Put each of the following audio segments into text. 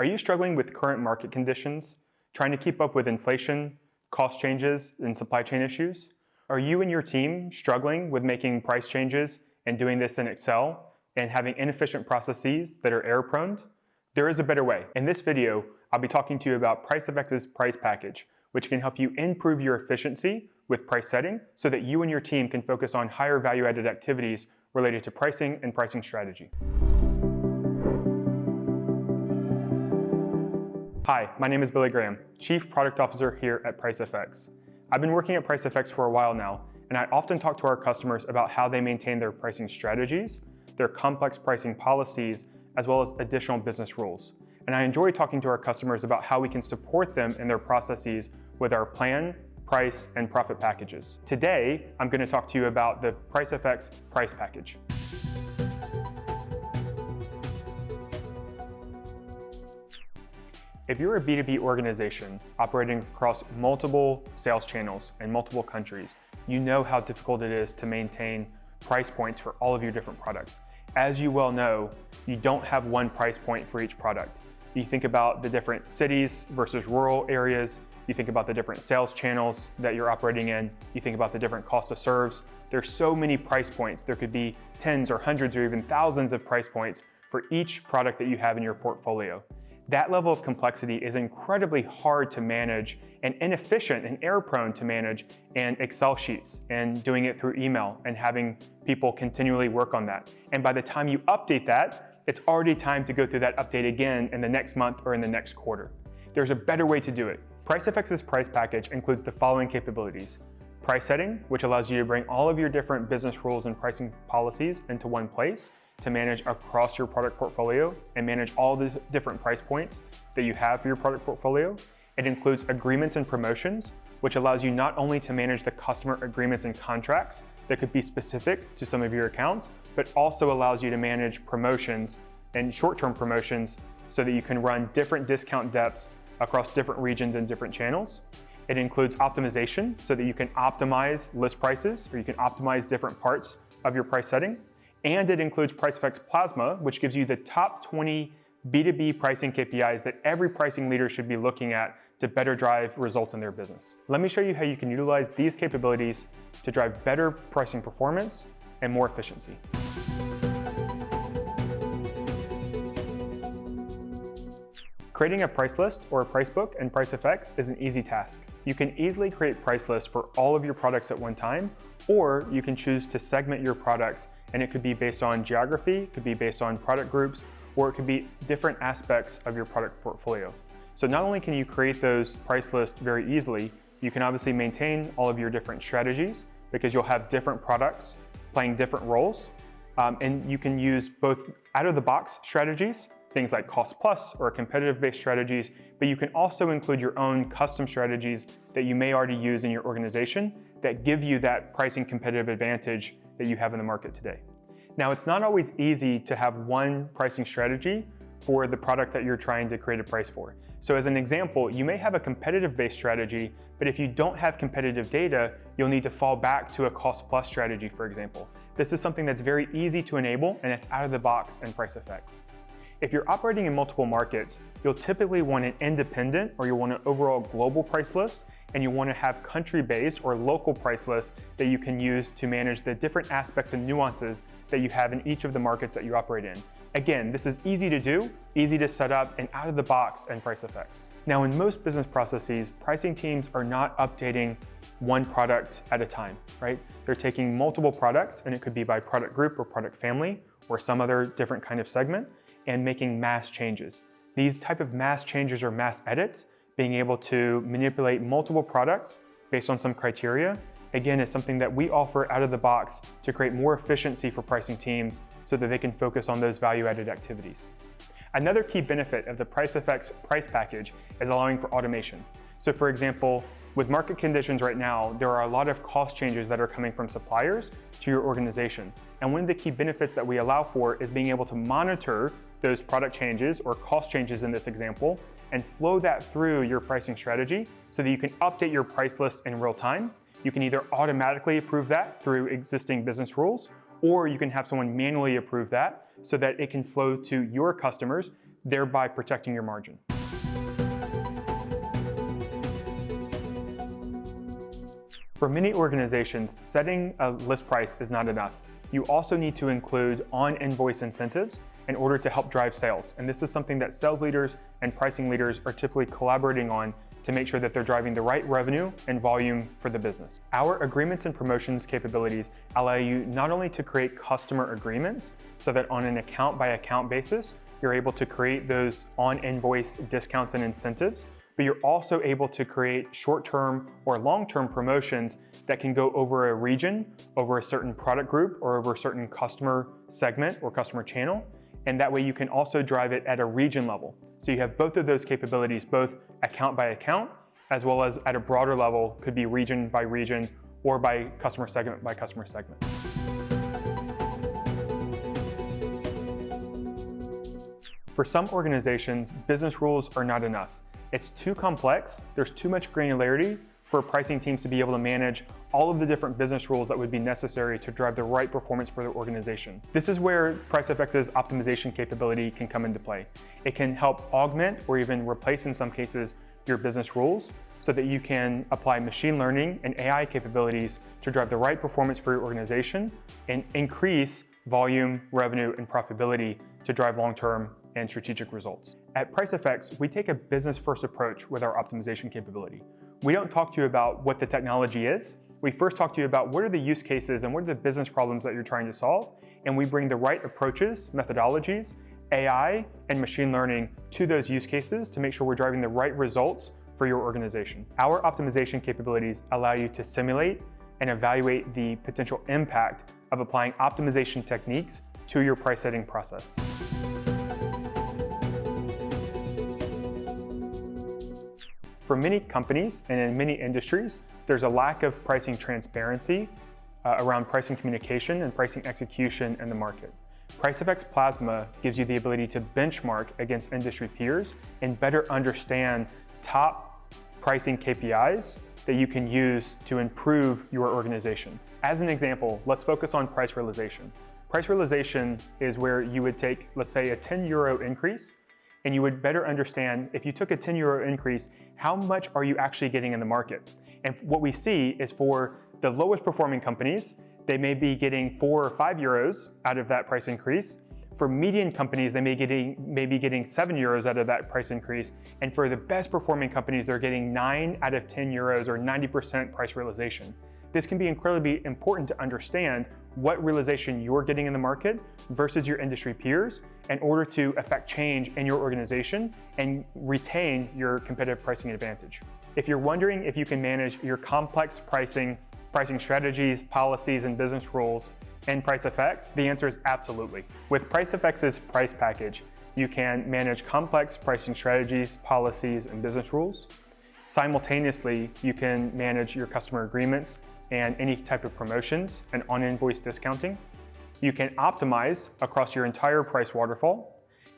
Are you struggling with current market conditions, trying to keep up with inflation, cost changes, and supply chain issues? Are you and your team struggling with making price changes and doing this in Excel and having inefficient processes that are error prone? There is a better way. In this video, I'll be talking to you about PriceFX's price package, which can help you improve your efficiency with price setting so that you and your team can focus on higher value added activities related to pricing and pricing strategy. Hi, my name is Billy Graham, Chief Product Officer here at PriceFX. I've been working at PriceFX for a while now, and I often talk to our customers about how they maintain their pricing strategies, their complex pricing policies, as well as additional business rules. And I enjoy talking to our customers about how we can support them in their processes with our plan, price, and profit packages. Today, I'm going to talk to you about the PriceFX price package. If you're a B2B organization operating across multiple sales channels in multiple countries, you know how difficult it is to maintain price points for all of your different products. As you well know, you don't have one price point for each product. You think about the different cities versus rural areas, you think about the different sales channels that you're operating in, you think about the different cost of serves. There's so many price points. There could be tens or hundreds or even thousands of price points for each product that you have in your portfolio. That level of complexity is incredibly hard to manage and inefficient and error prone to manage in Excel sheets and doing it through email and having people continually work on that. And by the time you update that, it's already time to go through that update again in the next month or in the next quarter. There's a better way to do it. PriceFX's price package includes the following capabilities. Price setting, which allows you to bring all of your different business rules and pricing policies into one place to manage across your product portfolio and manage all the different price points that you have for your product portfolio. It includes agreements and promotions, which allows you not only to manage the customer agreements and contracts that could be specific to some of your accounts, but also allows you to manage promotions and short-term promotions so that you can run different discount depths across different regions and different channels. It includes optimization so that you can optimize list prices or you can optimize different parts of your price setting. And it includes PriceFX Plasma, which gives you the top 20 B2B pricing KPIs that every pricing leader should be looking at to better drive results in their business. Let me show you how you can utilize these capabilities to drive better pricing performance and more efficiency. Creating a price list or a price book in PriceFX is an easy task. You can easily create price lists for all of your products at one time, or you can choose to segment your products and it could be based on geography, it could be based on product groups, or it could be different aspects of your product portfolio. So not only can you create those price lists very easily, you can obviously maintain all of your different strategies because you'll have different products playing different roles. Um, and you can use both out-of-the-box strategies, things like cost plus or competitive-based strategies, but you can also include your own custom strategies that you may already use in your organization that give you that pricing competitive advantage that you have in the market today. Now, it's not always easy to have one pricing strategy for the product that you're trying to create a price for. So as an example, you may have a competitive-based strategy, but if you don't have competitive data, you'll need to fall back to a cost-plus strategy, for example. This is something that's very easy to enable, and it's out of the box in PriceFX. If you're operating in multiple markets, you'll typically want an independent or you'll want an overall global price list and you want to have country-based or local price lists that you can use to manage the different aspects and nuances that you have in each of the markets that you operate in. Again, this is easy to do, easy to set up, and out of the box in PriceFX. Now, in most business processes, pricing teams are not updating one product at a time, right? They're taking multiple products, and it could be by product group or product family or some other different kind of segment, and making mass changes. These type of mass changes or mass edits being able to manipulate multiple products based on some criteria, again, is something that we offer out of the box to create more efficiency for pricing teams so that they can focus on those value-added activities. Another key benefit of the PriceFX price package is allowing for automation. So for example, with market conditions right now, there are a lot of cost changes that are coming from suppliers to your organization. And one of the key benefits that we allow for is being able to monitor those product changes or cost changes in this example and flow that through your pricing strategy so that you can update your price list in real time. You can either automatically approve that through existing business rules, or you can have someone manually approve that so that it can flow to your customers thereby protecting your margin. For many organizations, setting a list price is not enough. You also need to include on-invoice incentives in order to help drive sales. And this is something that sales leaders and pricing leaders are typically collaborating on to make sure that they're driving the right revenue and volume for the business. Our agreements and promotions capabilities allow you not only to create customer agreements so that on an account by account basis, you're able to create those on invoice discounts and incentives, but you're also able to create short-term or long-term promotions that can go over a region, over a certain product group, or over a certain customer segment or customer channel. And that way you can also drive it at a region level. So you have both of those capabilities, both account by account, as well as at a broader level, could be region by region or by customer segment by customer segment. For some organizations, business rules are not enough. It's too complex, there's too much granularity for pricing teams to be able to manage all of the different business rules that would be necessary to drive the right performance for their organization. This is where PriceFX's optimization capability can come into play. It can help augment or even replace in some cases your business rules so that you can apply machine learning and AI capabilities to drive the right performance for your organization and increase volume, revenue, and profitability to drive long-term and strategic results. At PriceFX, we take a business-first approach with our optimization capability. We don't talk to you about what the technology is. We first talk to you about what are the use cases and what are the business problems that you're trying to solve, and we bring the right approaches, methodologies, AI, and machine learning to those use cases to make sure we're driving the right results for your organization. Our optimization capabilities allow you to simulate and evaluate the potential impact of applying optimization techniques to your price setting process. For many companies and in many industries, there's a lack of pricing transparency uh, around pricing communication and pricing execution in the market. PriceFX Plasma gives you the ability to benchmark against industry peers and better understand top pricing KPIs that you can use to improve your organization. As an example, let's focus on price realization. Price realization is where you would take, let's say, a 10 euro increase and you would better understand if you took a 10 euro increase, how much are you actually getting in the market? And what we see is for the lowest performing companies, they may be getting four or five euros out of that price increase. For median companies, they may, getting, may be getting seven euros out of that price increase. And for the best performing companies, they're getting nine out of 10 euros or 90% price realization. This can be incredibly important to understand what realization you're getting in the market versus your industry peers in order to affect change in your organization and retain your competitive pricing advantage. If you're wondering if you can manage your complex pricing, pricing strategies, policies, and business rules in PriceFX, the answer is absolutely. With PriceFX's price package, you can manage complex pricing strategies, policies, and business rules. Simultaneously, you can manage your customer agreements and any type of promotions and on-invoice discounting. You can optimize across your entire price waterfall,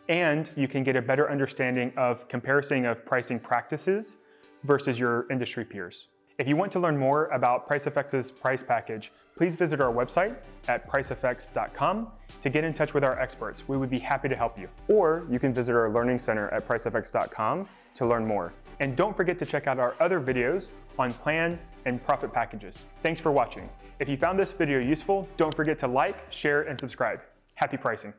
and you can get a better understanding of comparison of pricing practices versus your industry peers. If you want to learn more about PriceFX's price package, please visit our website at pricefx.com to get in touch with our experts. We would be happy to help you. Or you can visit our learning center at pricefx.com to learn more. And don't forget to check out our other videos on plan and profit packages. Thanks for watching. If you found this video useful, don't forget to like, share, and subscribe. Happy pricing.